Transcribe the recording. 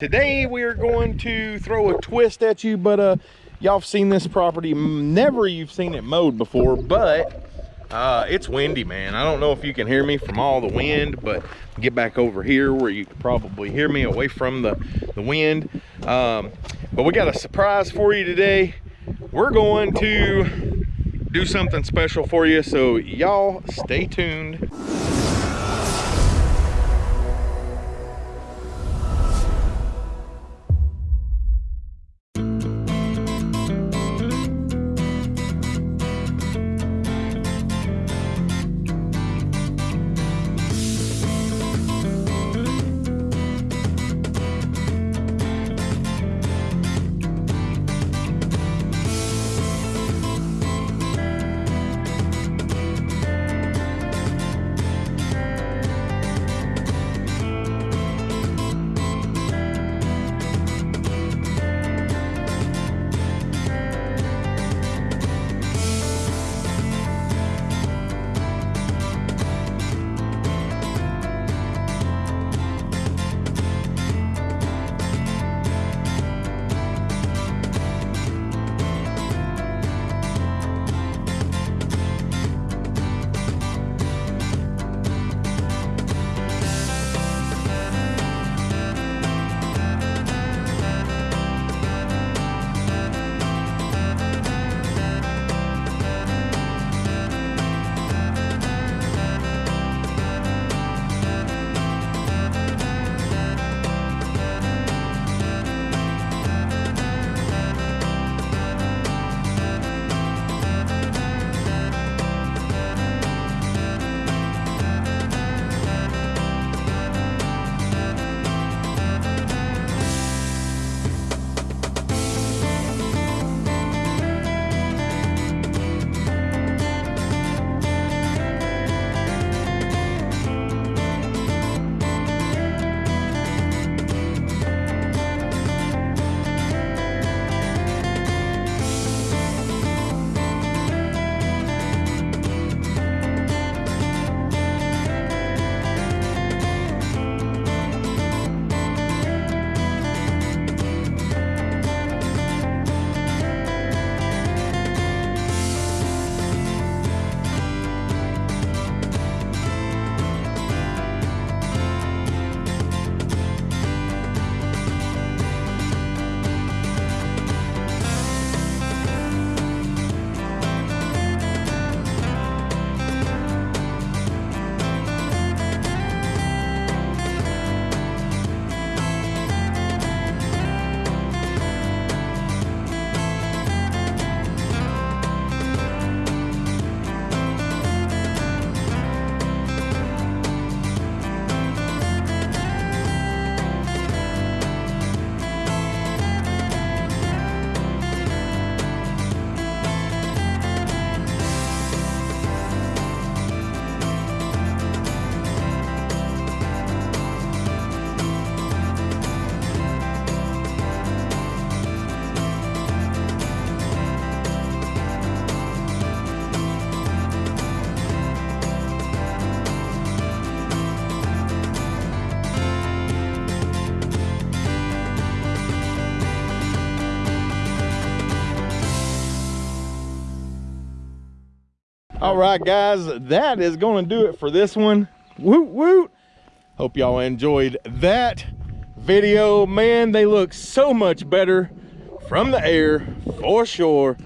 Today we are going to throw a twist at you, but uh, y'all have seen this property. Never you've seen it mowed before, but uh, it's windy, man. I don't know if you can hear me from all the wind, but get back over here where you can probably hear me away from the, the wind. Um, but we got a surprise for you today. We're going to do something special for you, so y'all stay tuned. All right, guys, that is going to do it for this one. Woot woot. Hope y'all enjoyed that video. Man, they look so much better from the air for sure.